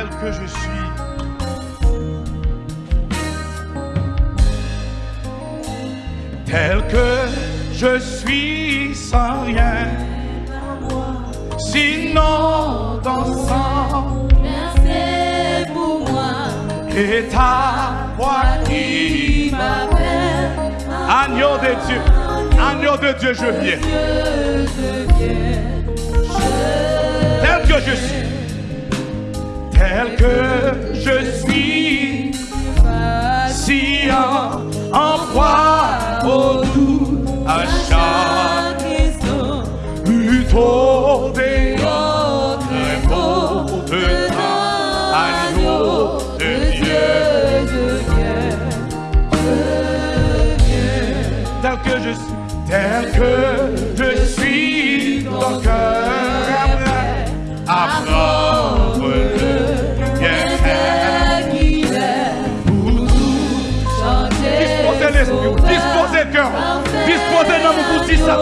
tel que je suis. Tel que je suis sans rien, sinon dans sang. Merci pour moi. Et ta voix qui m'appelle, agneau de Dieu, agneau de Dieu, je viens. Tel que je suis tel que je suis, patient, en proie au doux, à chaque instant, plutôt des autres mots de l'agneau de Dieu, de Dieu, tel que je suis tel que je suis, ton cœur est prêt à prendre. côté dans mon cousin ça.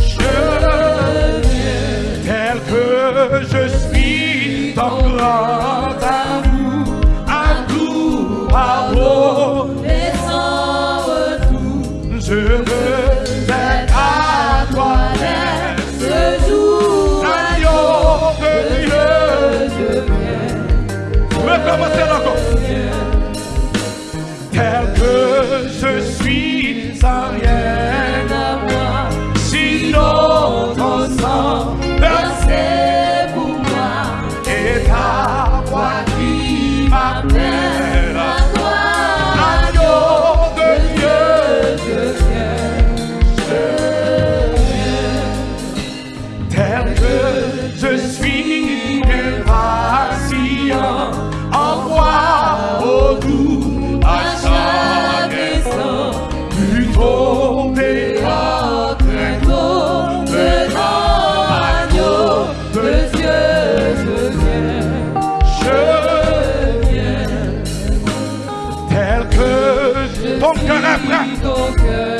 Je deviens tel que je suis dans grâce. Cristo que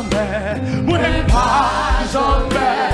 선배 왜 반선배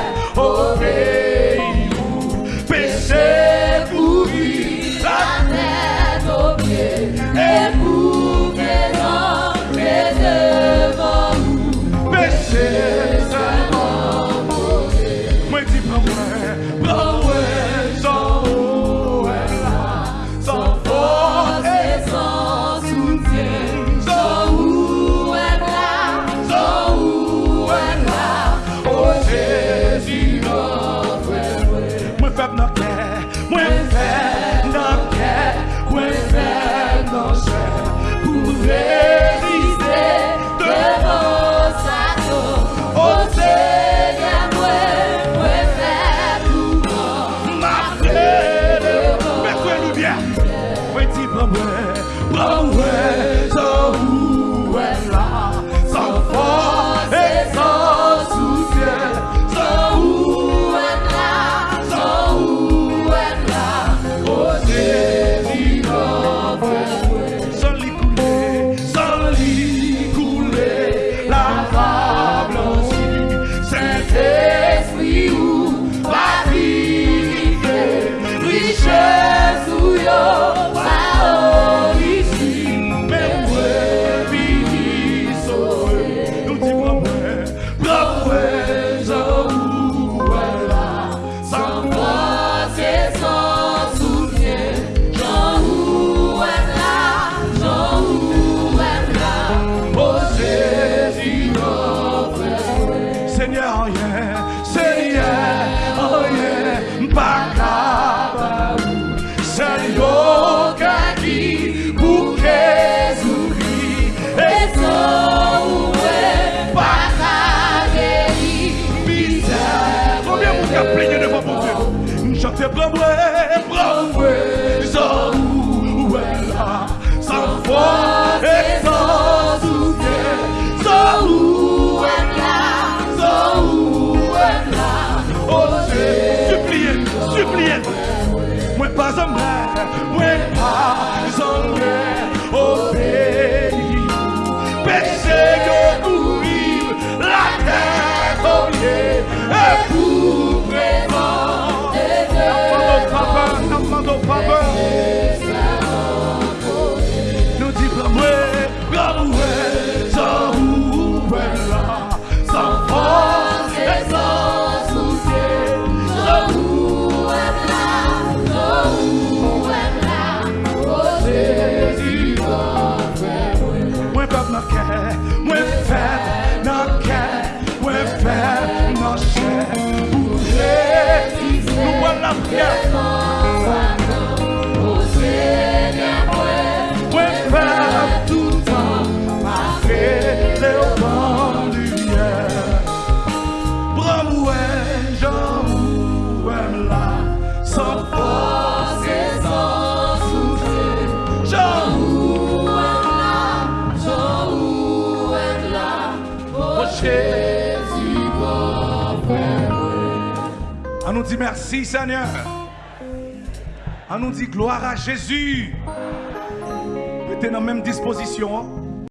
na care, when fed na care, when fed na share. Hey, no one love care. On nous dit merci Seigneur. On nous dit gloire à Jésus. Mettez dans la même disposition. Hein.